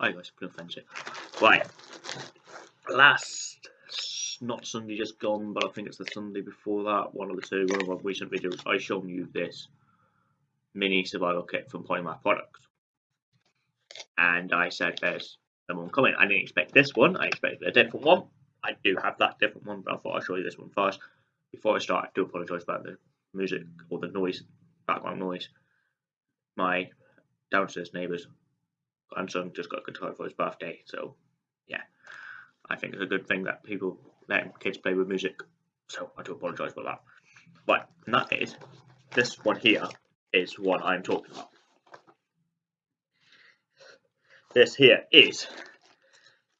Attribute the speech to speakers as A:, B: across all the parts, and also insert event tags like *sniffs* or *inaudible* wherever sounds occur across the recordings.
A: Hi guys, Blue Fence Right, last, not Sunday just gone, but I think it's the Sunday before that, one of the two, one of our recent videos, I shown you this mini survival kit from Polymath Products. And I said there's someone coming. I didn't expect this one, I expected a different one. I do have that different one, but I thought I'd show you this one first. Before I start, I do apologise about the music or the noise, background noise. My downstairs neighbours grandson just got a guitar for his birthday, so yeah, I think it's a good thing that people let kids play with music. So I do apologise for that. But that case, this one here is what I'm talking about. This here is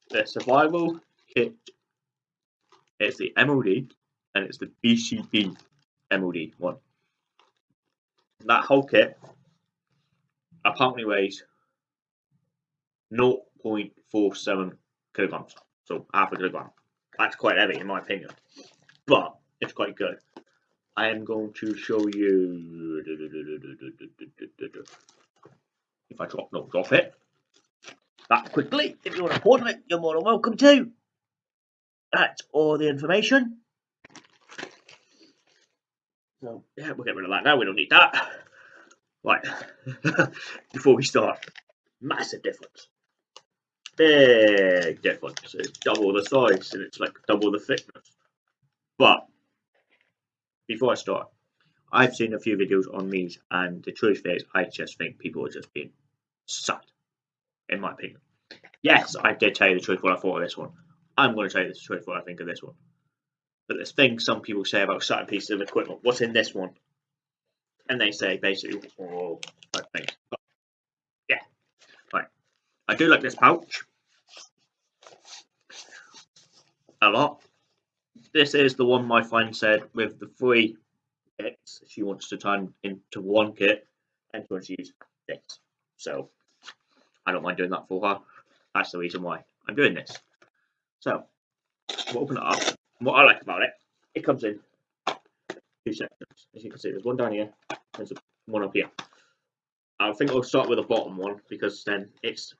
A: the survival kit. It's the MOD and it's the BCB MOD one. That whole kit apparently weighs 0.47 kilograms, so half a kilogram. That's quite heavy in my opinion, but it's quite good. I am going to show you if I drop no drop it that quickly. If you want to pause it, you're more than welcome to. That's all the information. So yeah, we'll get rid of that now. We don't need that. *laughs* Right, *laughs* before we start, massive difference big difference. It's double the size and it's like double the thickness. But before I start, I've seen a few videos on these, and the truth is, I just think people are just being sad, in my opinion. Yes, I did tell you the truth what I thought of this one. I'm going to tell you the truth what I think of this one. But there's things some people say about certain pieces of equipment. What's in this one? And they say basically, oh, things. But. I do like this pouch a lot. This is the one my friend said with the three kits she wants to turn into one kit and she wants to use this. So I don't mind doing that for her. That's the reason why I'm doing this. So we'll open it up. what I like about it, it comes in two sections. As you can see, there's one down here, there's one up here. I think I'll start with the bottom one because then it's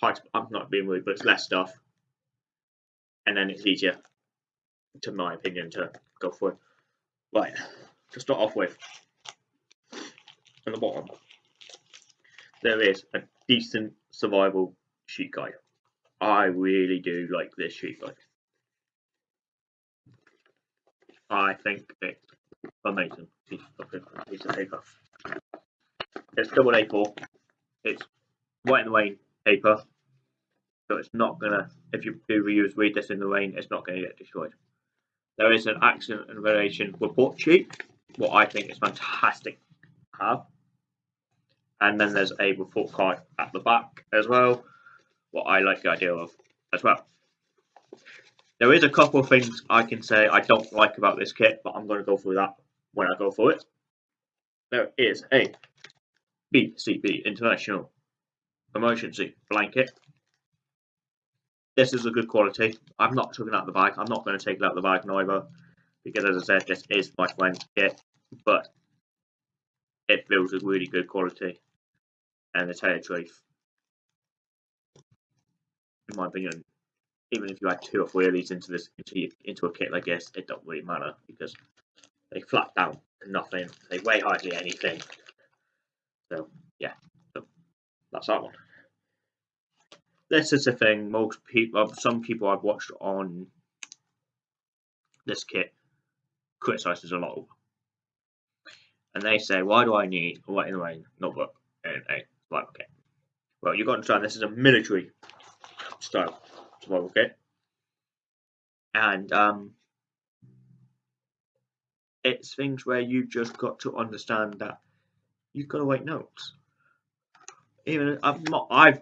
A: hard. I'm not being rude, but it's less stuff and then it's easier, to my opinion, to go for it. Right, to start off with, on the bottom, there is a decent survival sheet guide. I really do like this sheet guide. I think it's amazing piece of paper. It's double A4. It's Rite in the Rain paper. So it's not gonna if you do reuse read this in the rain it's not going to get destroyed. There is an accident and relation report sheet what i think is fantastic to have. And then there's a report card at the back as well what i like the idea of as well. There is a couple of things i can say i don't like about this kit but i'm going to go through that when i go through it. There is a bcb international emergency blanket this is a good quality. I'm not taking out the bag. I'm not going to take it out the bag neither, because as I said, this is my kit, but it feels a really good quality. And to tell you the truth, in my opinion, even if you add two or three of these into this into into a kit like this, it don't really matter because they flat down nothing. They weigh hardly anything. So yeah, that's that one. This is the thing most people some people i've watched on this kit criticizes a lot of and they say why do i need a Rite in the Rain notebook and a survival kit? Well you've got to understand this is a military style survival kit. And um it's things where you've just got to understand that you've got to write notes even i've not i've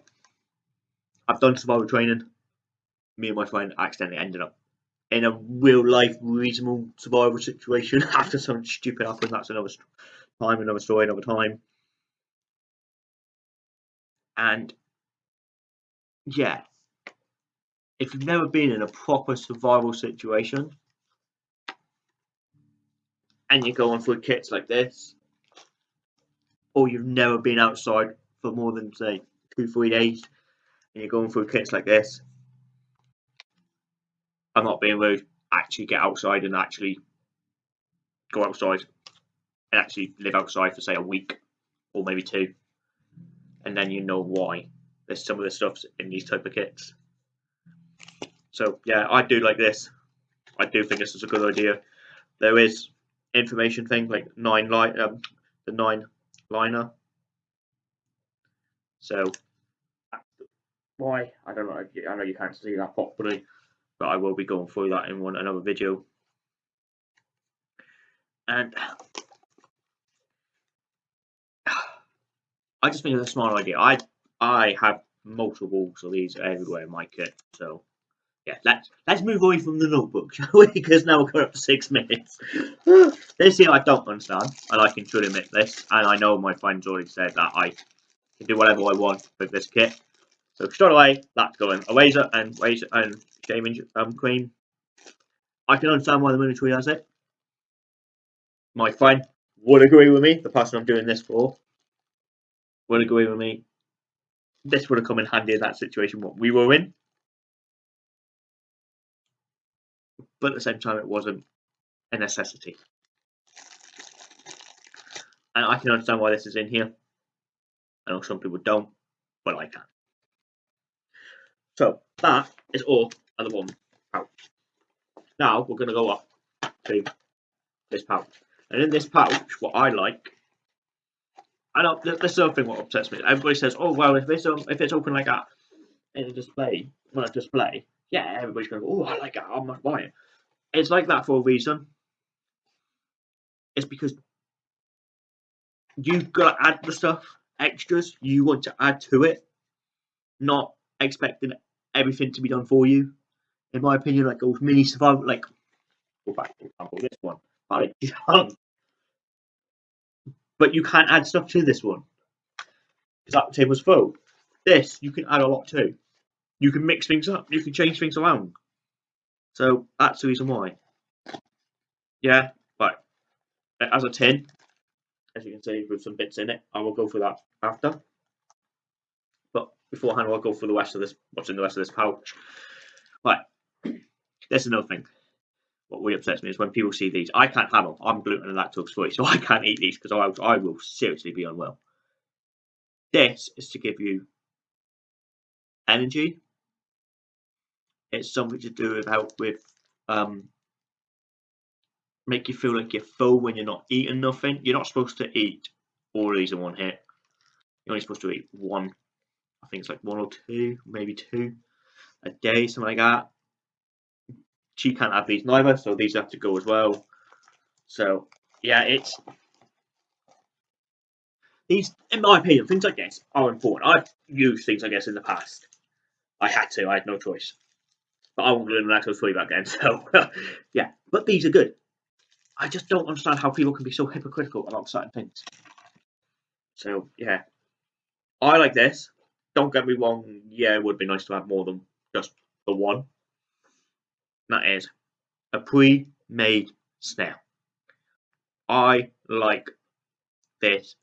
A: I've done survival training. Me and my friend accidentally ended up in a real life reasonable survival situation *laughs* after something stupid happened. That's another time, another story, another time. And yeah, if you've never been in a proper survival situation and you're going through kits like this, or you've never been outside for more than say two, three days, and you're going through kits like this, I'm not being rude. Actually, get outside and actually go outside and actually live outside for say a week or maybe two, and then you know why there's some of the stuff in these type of kits. So yeah, I do like this. I do think this is a good idea. There is information thing like nine light um, the nine liner. So why I don't know. I know you can't see that properly, but I will be going through that in one another video. And *sighs* I just think it's a smart idea. I I have multiples of these everywhere in my kit, so yeah, let's let's move away from the notebook, *laughs* shall we? Because now we're going up to six minutes. *sighs* this here I don't understand, and I can truly admit this, and I know my friends already said that I can do whatever I want with this kit. So straight away, that's going. A razor and razor and shaving um, cream. I can understand why the military has it. My friend would agree with me, the person I'm doing this for would agree with me. This would have come in handy in that situation what we were in. But at the same time, it wasn't a necessity. And I can understand why this is in here. I know some people don't, but I can. So that is all of the one pouch. Now we're going to go up to this pouch. And in this pouch, what I like I know this there's something what upsets me. Everybody says, "Oh well, if it's if it's open like that in a display, well, a display, yeah, everybody's going, oh, I like that, I might buy it." It's like that for a reason. It's because you've got to add the stuff, extras you want to add to it, not expecting everything to be done for you. In my opinion, like those mini survival, like, go back for example, this one, but but you can't add stuff to this one because that table's full. This you can add a lot to. You can mix things up. You can change things around. So that's the reason why. Yeah, but as a tin, as you can see, with some bits in it, I will go for that after. But beforehand, I'll go for the rest of this. What's in the rest of this pouch? Right. *clears throat* There's another thing what really upsets me is when people see these. I can't have them. I'm gluten and lactose free, so *laughs* I can't eat these because I, I will seriously be unwell. This is to give you energy. It's something to do with help with um, make you feel like you're full when you're not eating nothing. You're not supposed to eat all of these in one hit. You're only supposed to eat one. I think it's like one or two, maybe two a day, something like that she can't have these neither, so these have to go as well. So yeah, it's these, in my opinion, things like this are important. I've used things like this in the past. I had to, I had no choice. But I won't learn lactose free back then, so *laughs* yeah. But these are good. I just don't understand how people can be so hypocritical about certain things. So yeah, I like this. Don't get me wrong. Yeah, it would be nice to have more than just the one that is a pre-made snare. I like this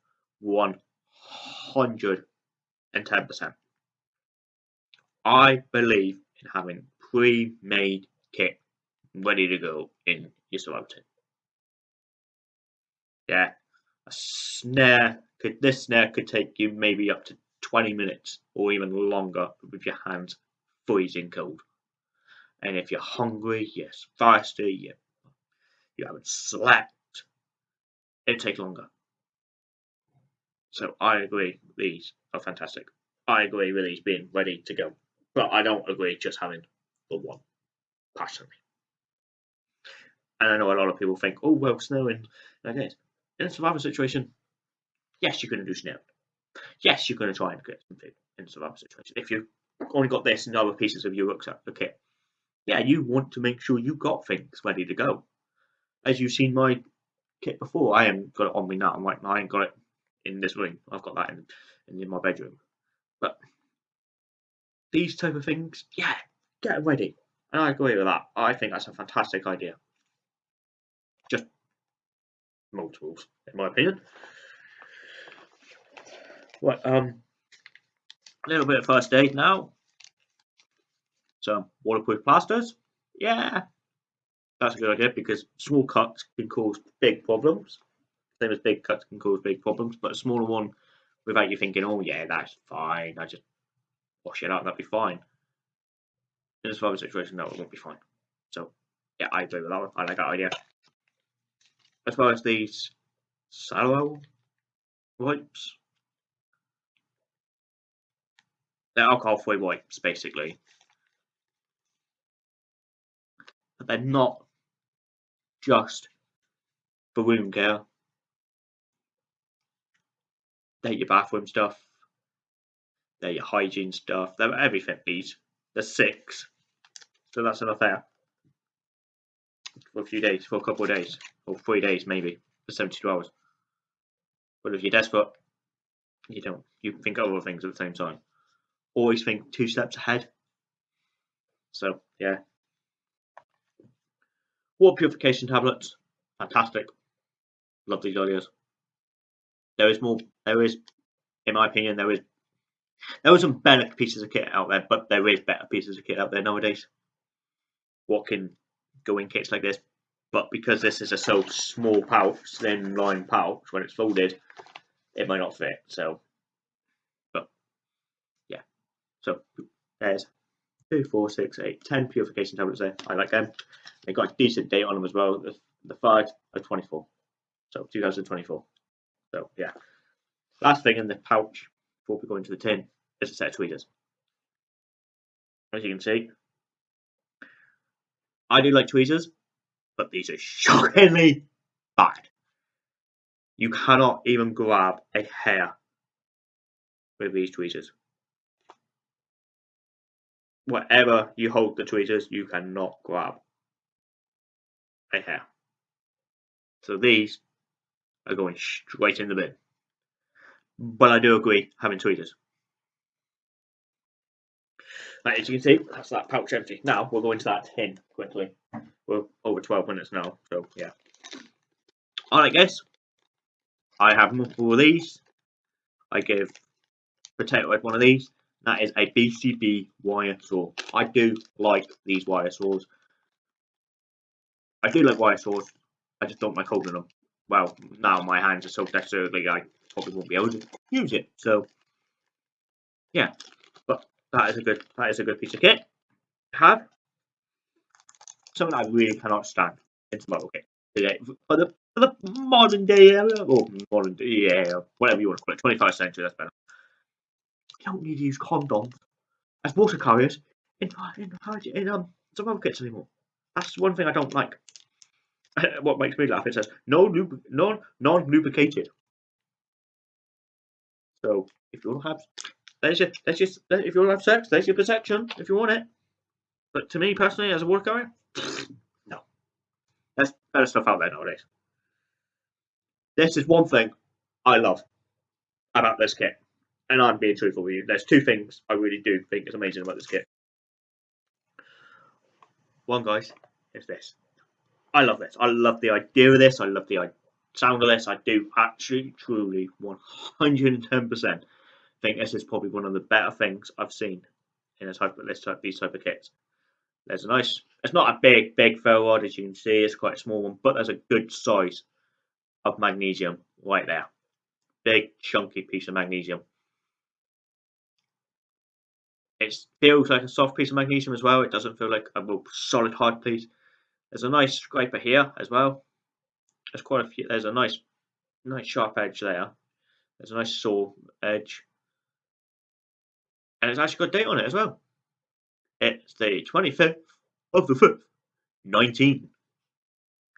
A: 110%. I believe in having pre-made kit ready to go in your tin. Yeah, a snare could this snare could take you maybe up to 20 minutes or even longer with your hands freezing cold. And if you're hungry, you're thirsty, you, you haven't slept, it takes longer. So I agree, these are fantastic. I agree with these being ready to go. But I don't agree just having the one, personally. And I know a lot of people think, oh, well, snowing like this. In a survival situation, yes, you're going to do snow. Yes, you're going to try and get some food in a survival situation. If you've only got this and other pieces of your rucksack, kit, yeah, you want to make sure you've got things ready to go. As you've seen my kit before, I haven't got it on me now. I'm like, I ain't got it in this room. I've got that in, in my bedroom. But these type of things, yeah, get ready. And I agree with that. I think that's a fantastic idea. Just multiples, in my opinion. Right, um, A little bit of first aid now. Some waterproof plasters. Yeah, that's a good idea because small cuts can cause big problems. Same as big cuts can cause big problems, but a smaller one without you thinking, oh yeah, that's fine. I just wash it out, that'd be fine. In a survival situation, no, it won't be fine. So yeah, I agree with that one. I like that idea. As well as these sallow wipes. They're alcohol-free wipes, basically. But they're not just for wound care. They're your bathroom stuff. They're your hygiene stuff. They're everything, these. There's six. So that's enough there. For a few days, for a couple of days. Or three days, maybe. For 72 hours. But if you're desperate, you don't. You think other things at the same time. Always think two steps ahead. So, yeah. Water purification tablets. Fantastic. Love these ideas. There is more, there is, in my opinion, there is, there are some better pieces of kit out there, but there is better pieces of kit out there nowadays. What can go in kits like this, but because this is a so small pouch, thin line pouch, when it's folded, it might not fit. So, but yeah. So there's two, four, six, eight, ten purification tablets there. I like them. They got a decent date on them as well. The, the five are 24, so 2024. So yeah. Last thing in the pouch before we go into the tin is a set of tweezers. As you can see, I do like tweezers, but these are shockingly bad. You cannot even grab a hair with these tweezers. Whatever you hold the tweezers, you cannot grab a hair. So these are going straight in the bin. But I do agree having tweezers. Right, as you can see, that's that pouch empty. Now we'll go into that tin quickly. We're over 12 minutes now, so yeah. Alright guys, I have multiple of these. I give Potato Head one of these. That is a BCB wire saw. I do like these wire saws. I do like wire saws. I just don't like holding them. Well, now my hands are so dexterous, I probably won't be able to use it. So, yeah. That is a good that is a good piece of kit. Have something I really cannot stand in survival kit today for the for the modern day era or modern day, yeah, whatever you want to call it, 25th century. That's better. You don't need to use condoms as water carriers in in, in um survival kits anymore. That's one thing I don't like. *laughs* what makes me laugh? It says no lub non non lubricated. So if you want to have, there's your, there's just if you want to have sex, there's your protection if you want it. But to me personally, as a carrier, *sniffs* no. There's better stuff out there nowadays. This is one thing I love about this kit, and I'm being truthful with you. There's two things I really do think is amazing about this kit. One, guys, is this. I love this. I love the idea of this. I love the sound of this. I do actually, truly, 110% think this is probably one of the better things I've seen in a type of this type, these type of kits. There's a nice. It's not a big, big ferro rod as you can see. It's quite a small one, but there's a good size of magnesium right there. Big, chunky piece of magnesium. It feels like a soft piece of magnesium as well. It doesn't feel like a real solid hard piece. There's a nice scraper here as well. There's quite a few. There's a nice, nice sharp edge there. There's a nice saw edge, and it's actually got a date on it as well. It's the 25th of the 5th, 19.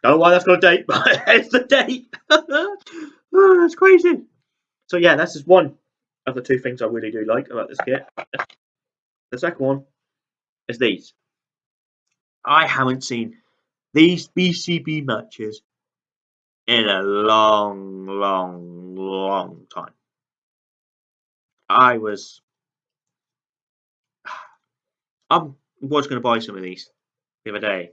A: Don't know why that's got a date, *laughs* but it's the date. *laughs* oh, that's crazy. So yeah, that's just one of the two things I really do like about this kit. The second one is these. I haven't seen these BCB matches in a long, long, long time. I was, I was going to buy some of these the other day,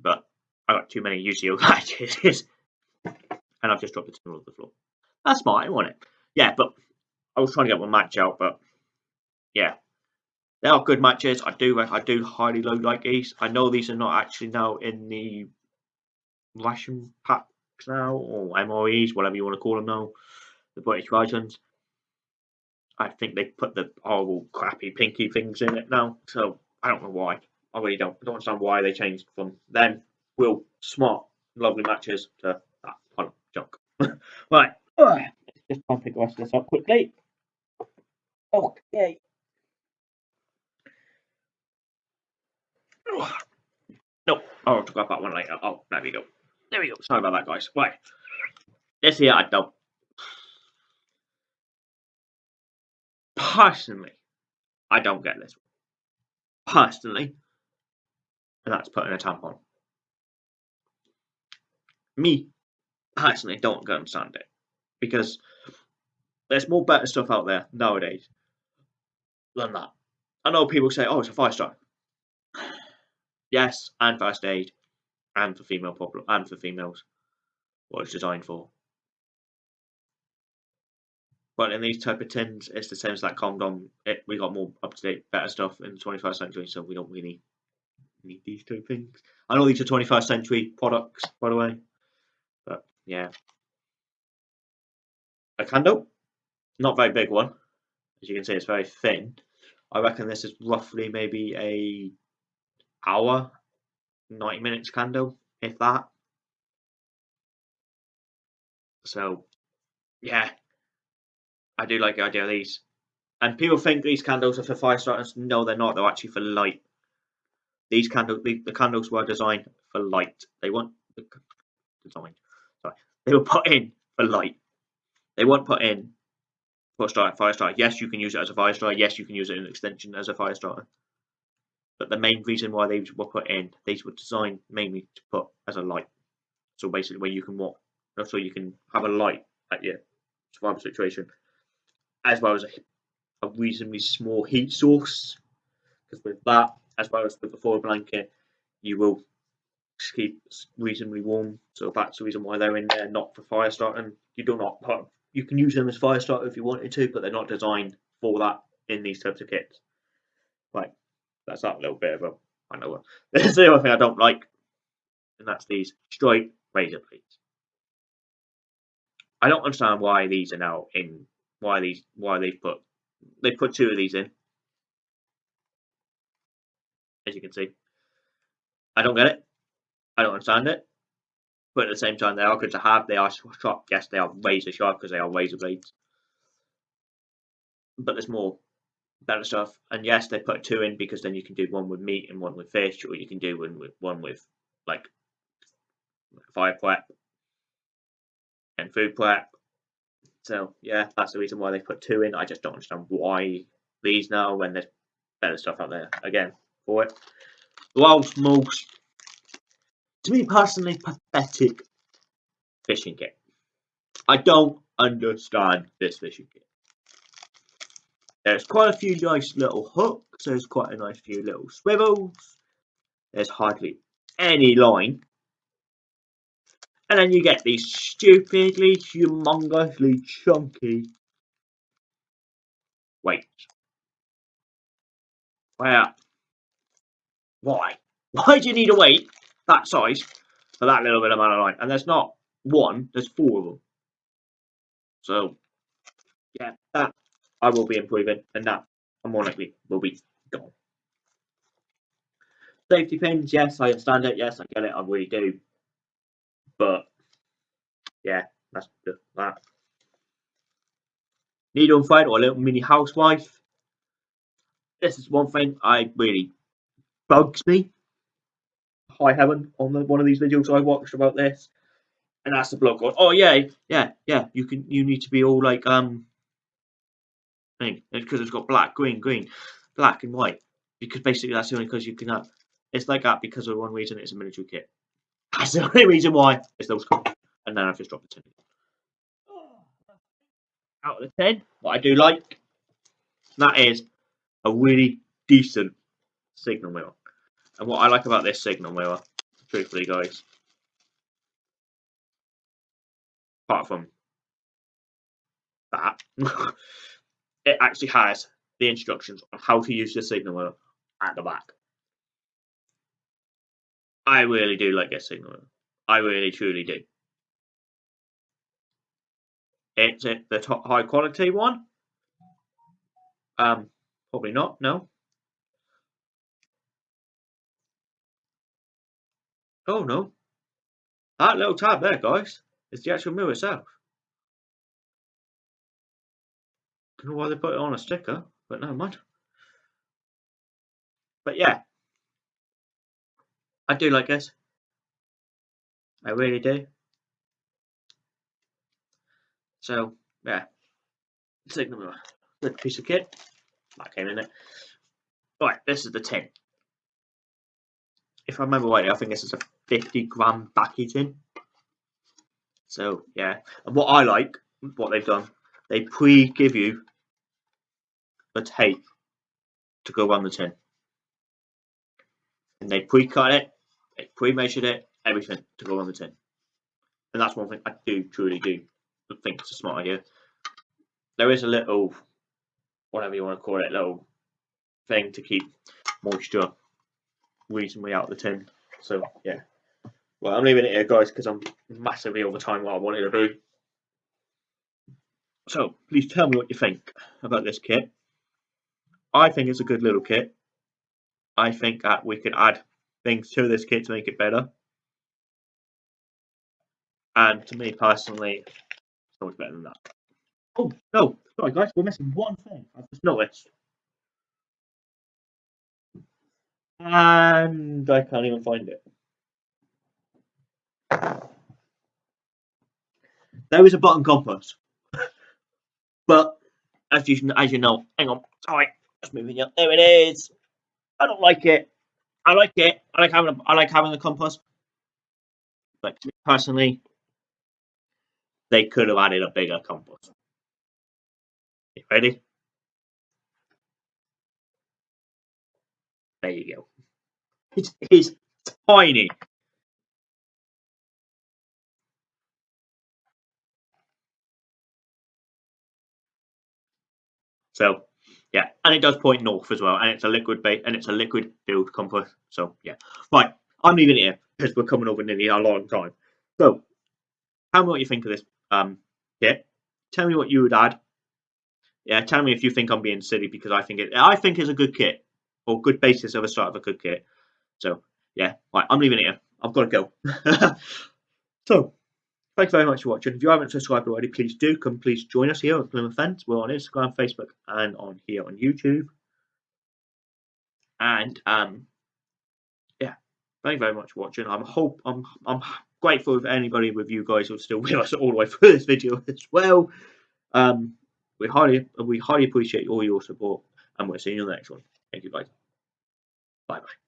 A: but I got too many UCO matches, *laughs* and I've just dropped the it to the floor. That's fine, wasn't it? Yeah, but I was trying to get one match out, but yeah, they are good matches. I do I do highly like these. I know these are not actually now in the ration packs now or MREs, whatever you want to call them now, the British versions. I think they put the horrible, crappy, pinky things in it now. So I don't know why. I really don't. I don't understand why they changed from them real smart, lovely matches to that kind of junk. *laughs* right. Let's just try and pick the rest of this up quickly. Okay. No, I'll talk about that one later. Oh, there we go. There we go. Sorry about that, guys. Right. This here, I don't. Personally, I don't get this. Personally, and that's putting a tampon. Me, personally, don't understand it because there's more better stuff out there nowadays than that. I know people say, "Oh, it's a fire starter." Yes, and first aid, and for female problem, and for females, what it's designed for. But in these type of tins, it's the same as that condom. It, we got more up to date, better stuff in the 21st century, so we don't really need these two things. I know these are 21st century products, by the way, but yeah. A candle, not very big one. As you can see, it's very thin. I reckon this is roughly maybe a hour, 90 minutes candle, if that. So, yeah, I do like the idea of these. And people think these candles are for fire starters. No, they're not. They're actually for light. These candles, the, the candles were designed for light. They weren't designed. Sorry, *laughs* they were put in for light. They weren't put in for fire starter. Yes, you can use it as a fire starter. Yes, you can use it in an extension as a fire starter. But the main reason why they were put in, these were designed mainly to put as a light. So basically, where you can walk, so you can have a light at your survival situation, as well as a, a reasonably small heat source. Because with that, as well as with the foil blanket, you will keep reasonably warm. So that's the reason why they're in there, not for fire starting. You do not you can use them as fire starter if you wanted to, but they're not designed for that in these types of kits. Right, that's that little bit of a, I know what. *laughs* There's the other thing I don't like, and that's these straight razor blades. I don't understand why these are now in, why these, why they've put, they put two of these in, as you can see. I don't get it. I don't understand it. But at the same time, they are good to have. They are sharp. Yes, they are razor sharp because they are razor blades. But there's more better stuff. And yes, they put two in because then you can do one with meat and one with fish, or you can do one with one with like fire prep and food prep. So yeah, that's the reason why they put two in. I just don't understand why these now when there's better stuff out there again for it. World's most to me personally, pathetic fishing kit. I don't understand this fishing kit. There's quite a few nice little hooks, there's quite a nice few little swivels, there's hardly any line. And then you get these stupidly, humongously chunky weights. Where? Why? Why do you need a weight that size for that little bit of amount of line. And there's not one, there's four of them. So, yeah, that I will be improving, and that more likely will be gone. Safety pins, yes, I understand it. Yes, I get it. I really do. But yeah, that's that. on fight or a little mini housewife. This is one thing I really bugs me high heaven on the, one of these videos I watched about this, and that's the bloke going, "Oh yeah, yeah, yeah, you can, you need to be all like um, thing because it's got black, green, green, black, and white because basically that's the only because you can have. It's like that because of one reason it's a military kit. That's the *laughs* only reason why it's those. And then I've just dropped the ten. Out of the ten, what I do like, that is a really decent signal mirror. And what I like about this signal mirror, truthfully guys, apart from that, *laughs* it actually has the instructions on how to use the signal wheel at the back. I really do like this signal. I really truly do. It's it the top high quality one. Um, probably not. No. Oh no. That little tab there, guys, is the actual mirror itself. Don't know why they put it on a sticker, but never mind. But yeah, I do like this. I really do. So yeah, signal good piece of kit. That came in it. Right, this is the tin. If I remember right, I think this is a 50 gram backy tin. So yeah, and what I like, what they've done, they pre-give you a tape to go on the tin. And they pre-cut it, they pre-measured it, everything to go on the tin. And that's one thing I do truly do think it's a smart idea. There is a little, whatever you want to call it, little thing to keep moisture reasonably out of the tin. So yeah. Well, I'm leaving it here, guys, because I'm massively over time what I wanted to do. So please tell me what you think about this kit. I think it's a good little kit. I think that we could add things to this kit to make it better. And to me personally, it's much better than that. Oh, no. Sorry, guys. We're missing one thing. I've just noticed. And I can't even find it. There is a button compass. *laughs* but, as you, as you know, hang on. Sorry. Just moving up. There it is. I don't like it. I like it. I like having a, I like having a compass. But personally, they could have added a bigger compass. You ready? There you go. It is tiny. So yeah, and it does point north as well, and it's a liquid base and it's a liquid filled compass. So yeah, right. I'm leaving it here because we're coming over nearly a long time. So, tell me what you think of this um, kit. Tell me what you would add. Yeah, tell me if you think I'm being silly because I think it. I think it's a good kit or good basis of a start of a good kit. So yeah, right, I'm leaving it here. I've got to go. *laughs* so thank you very much for watching. If you haven't subscribed already, please do come. Please join us here at Plymouth Fence. We're on Instagram, Facebook, and on here on YouTube. And um, yeah, thank you very much for watching. I'm hope I'm I'm grateful if anybody with you guys who's still with us *laughs* all the way through this video as well. Um, we highly we highly appreciate all your support, and we'll see you in the next one. Thank you, guys. Bye bye.